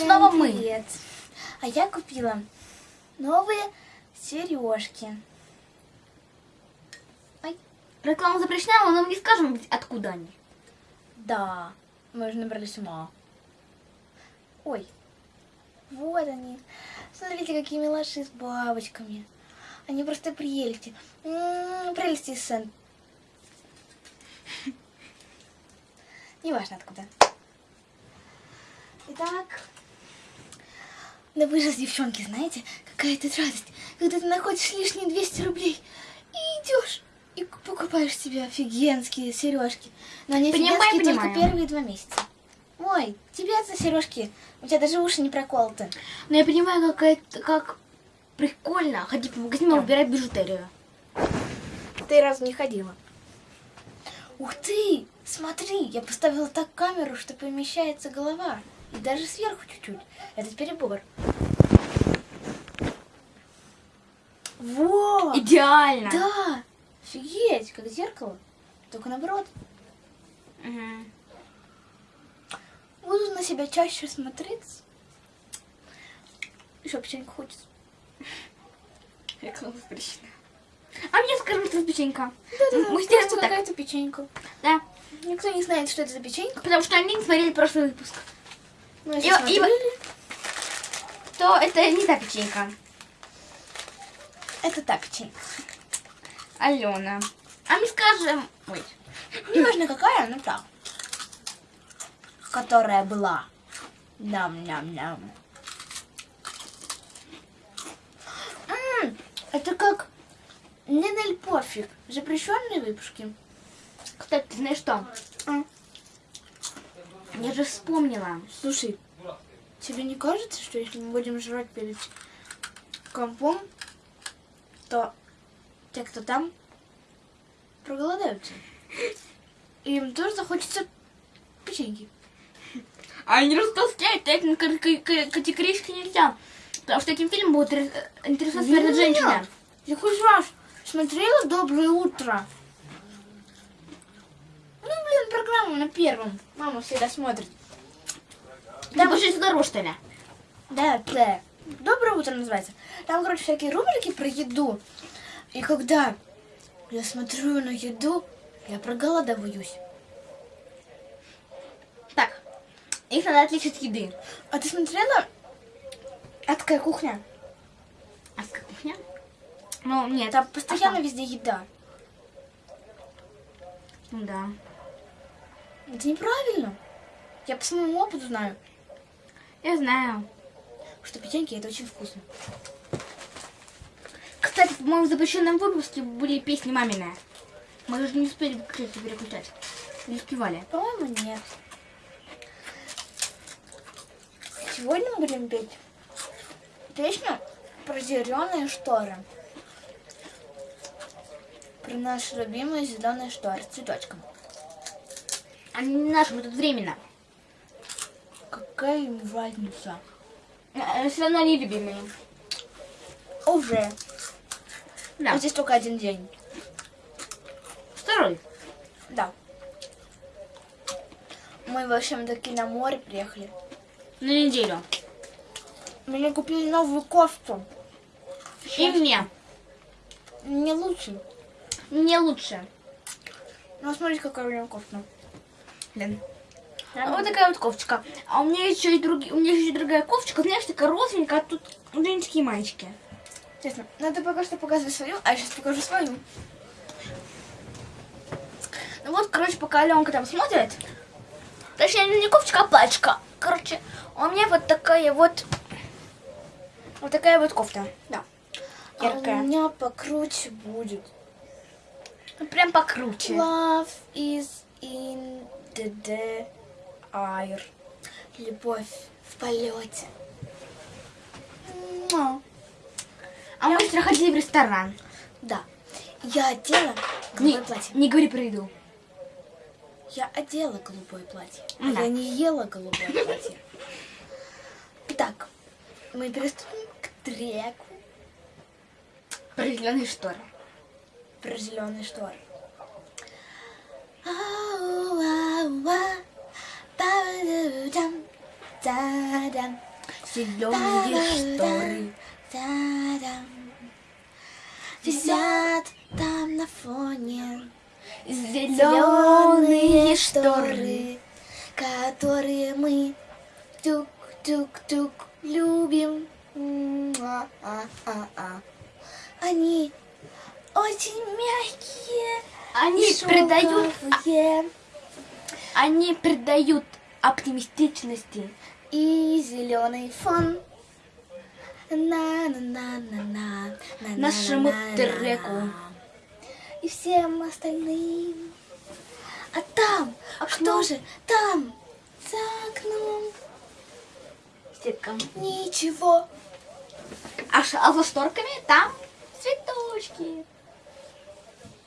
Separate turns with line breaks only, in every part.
Снова мы.
привет. А я купила новые сережки.
Реклама запрещена, но мы не скажем, откуда они.
Да, мы уже набрали ума. Ой, вот они. Смотрите, какие милаши с бабочками. Они просто прелести. М, Прелести из Сент. Неважно откуда. Итак. Да вы же, девчонки, знаете, какая тут радость, когда ты находишь лишние 200 рублей и идешь и покупаешь себе офигенские сережки. Но они
Понимаю,
офигенские только
понимаю.
первые два месяца. Ой, тебе за сережки, у тебя даже уши не проколоты.
Но я понимаю, как это, как прикольно ходить по магазинам и выбирать бижутерию.
Ты раз не ходила. Ух ты! Смотри, я поставила так камеру, что помещается голова. И даже сверху чуть-чуть. Это перебор. Во!
Идеально.
Да! Офигеть, как зеркало. Только наоборот.
Мгм.
Буду на себя чаще смотреться. Еще печеньку хочется.
Реклама запрещена. А мне скажем, что это печенька.
Да-да-да,
Мы сделаем
какая-то печенька.
Да.
Никто не знает, что это за печенька.
Потому что они не смотрели прошлый выпуск. И-
если
и-
смотрели,
То это не та печенька.
это та печенька.
Алена. А мы скажем... Ой.
Неважно какая, но та. Которая была. Ням-ням-ням. Это как Нинель Пофиг. Запрещенные выпуски.
Кстати, ты знаешь что? Я же вспомнила.
Слушай, тебе не кажется, что если мы будем жрать перед компом, то те, кто там, проголодаются? И им тоже захочется печеньки.
А они растолстеют, этим категорически нельзя. Потому что этим фильмом будут интересоваться
Не-не-не.
перед женщины.
Я хоть раз смотрела «Доброе утро». Программу на первом. Мама всегда смотрит.
Там больше дорож, что ли?
Да, да. Доброе утро называется. Там, короче, всякие рубрики про еду. И когда я смотрю на еду, я проголодываюсь.
Так, их надо отличить от еды.
А ты смотрела «Адская кухня»?
А с кухня? Ну, нет.
Там постоянно
Ага.
везде еда.
Ну да.
Это неправильно. Я по своему опыту знаю,
Я знаю.
что печеньки это очень вкусно.
Кстати, в запрещенном выпуске были песни мамины. Мы же не успели кстати, переключать. Не успевали.
По-моему, нет. Сегодня мы будем петь песню про зеленые шторы. Про наши любимые зеленые шторы с цветочком.
Они не наши, мы тут временно.
Какая им разница?
Все равно они любимые.
Уже.
Да.
Вот здесь только один день.
Второй.
Да. Мы, в общем, таки на море приехали.
На неделю.
Мне купили новую кофту.
И мне.
Не лучше.
Мне лучше.
Ну, смотрите, какая у меня кофта.
Блин. А вот такая вот кофточка. А у меня еще и другие, у меня еще и другая кофточка, знаешь, такая розовенькая, а тут женские маечки.
Честно, надо пока что показывать свою, а я сейчас покажу свою.
Ну вот, короче, пока Аленка там смотрит. Точнее, не кофточка, а платьишко. Короче, у меня вот такая вот... Вот такая вот кофта. Да.
А
Яркая.
у меня покруче будет.
Ну, Прям покруче.
Love is in the air. Любовь в полете.
А мы вчера ходили в ресторан.
Да. Я одела
Не,
голубое платье.
не говори про еду.
Я одела голубое платье. А
Да.
я не ела голубое платье. Итак, мы приступим к треку
Про зеленые шторы.
про зеленые шторы.
Зеленые шторы.
Висят там на фоне
Зеленые шторы.
которые мы тук-тук-тук любим. Они очень мягкие,
Они придают, они придают оптимистичности.
И зеленый фон. на на на на на на
Нашему треку.
И всем остальным. А там,
Окно.
что же там, за окном,
Сеткам.
ничего.
А, а за шторками там цветочки.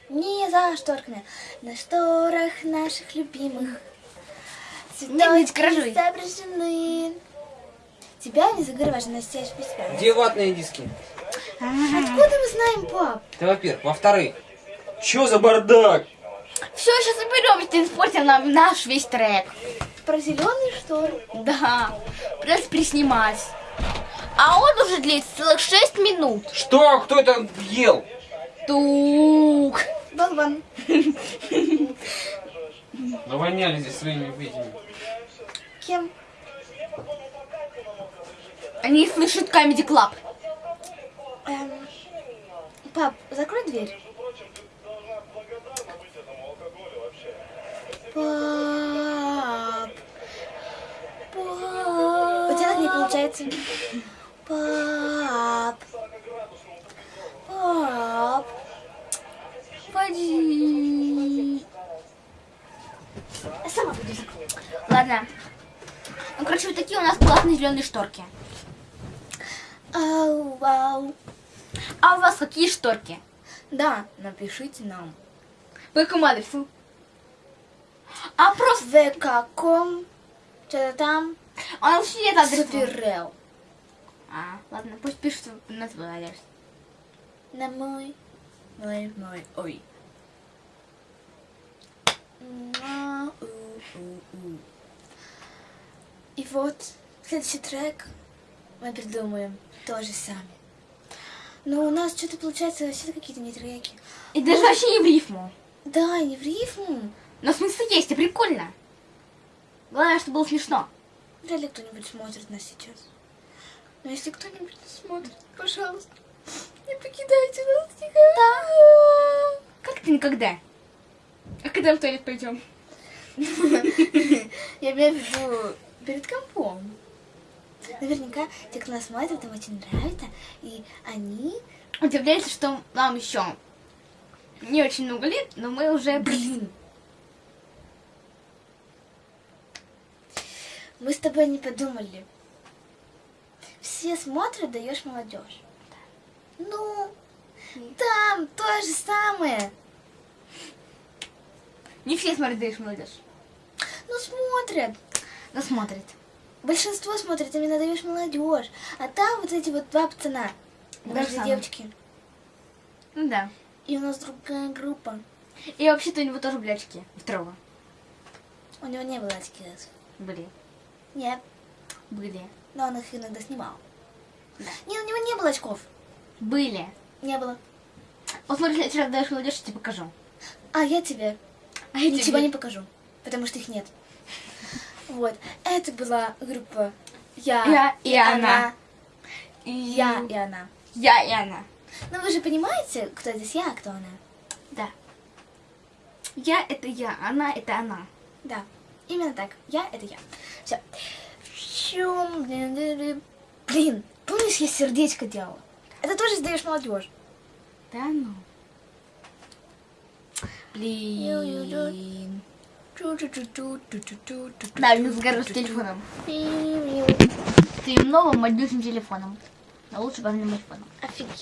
Не за шторками, на шторах наших любимых.
Не, не.
Цветочки изображены. Тебя не заговариваешь, Настя, без тебя.
Где ватные диски?
Откуда мы знаем, пап?
Это во-первых. Во-вторых, чё за бардак?
Все, сейчас соберем, если испортим нам наш весь трек.
Про зеленые шторы.
Да, придется приснимать. А он уже длится целых 6 минут.
Что? Кто это ел?
Тук.
Болван.
Навоняли здесь своими этими.
Кем?
Они слышат Comedy Club.
Эм, пап, закрой дверь. Пап. Пап. У тебя так не получается. Пап. Пап.
Пойди. Я сама пойду закрою. Ладно. Ну, короче, вот такие у нас классные зеленые шторки.
Ау, вау.
А у вас какие шторки?
Да, напишите нам.
По какому адресу? А просто...
В каком? Что-то там?
А лучше нет адреса.
Суперрел.
А, ладно, пусть пишут на твой адрес.
На мой. Мой, мой, ой. Муа, у, у, у. И вот, следующий трек мы придумаем тоже сами. Но у нас что-то получается вообще какие-то не треки.
И даже вообще не в рифму.
Да, не в рифму.
Но смысл есть, и прикольно. Главное, чтобы было смешно.
Вряд ли кто-нибудь смотрит нас сейчас. Но если кто-нибудь нас смотрит, пожалуйста, не покидайте нас никогда.
Как ты никогда? А когда в туалет пойдем?
Я имею в виду перед компом. Наверняка те, кто нас смотрит, им очень нравится, и они...
Удивляется, что нам еще не очень много лет, но мы уже...
Блин! Мы с тобой не подумали. Все смотрят, даешь молодежь. Ну, там то же самое.
Не все смотрят, даешь молодежь.
Ну, смотрят.
Но смотрят.
Большинство смотрит именно даешь молодежь. А там вот эти вот два пацана. Даже девочки.
Ну да.
И у нас другая группа.
И вообще-то у него тоже были очки. Второго.
У него не было очки.
Были.
Нет,
Были.
но он их иногда снимал.
Да.
Не, у него не было очков.
Были.
Не было.
Вот смотри, если раз даешь молодежь, я тебе покажу.
А я тебе
А я
ничего
тебе-
не покажу, потому что их нет. Вот, это была группа Я,
Я и она. И
Я и она.
Я и она.
Ну вы же понимаете, кто здесь я, а кто она?
Да. Я это я, она это она.
Да, именно так. Я это я. Все. Блин, помнишь, я сердечко делала? Это тоже сдаешь молодежь.
Да ну. Блин. Да, у сгорел с телефоном. Твоим новым мобильным телефоном. А лучше мобильным телефоном.
Офигенно.